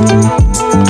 Thank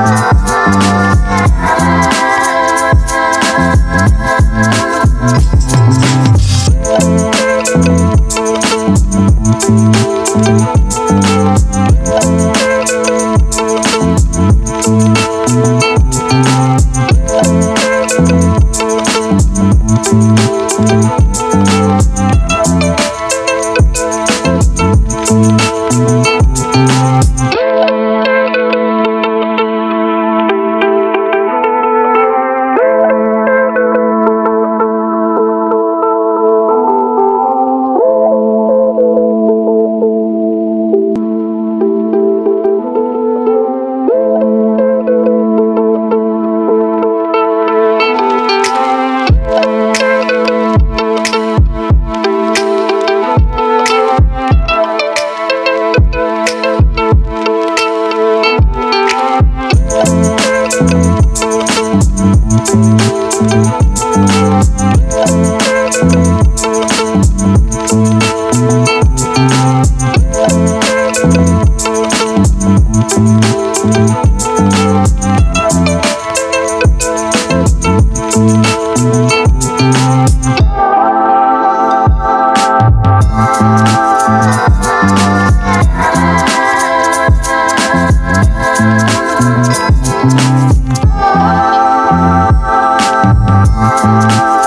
Bye. Música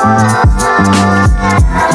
Oh, oh, oh, oh,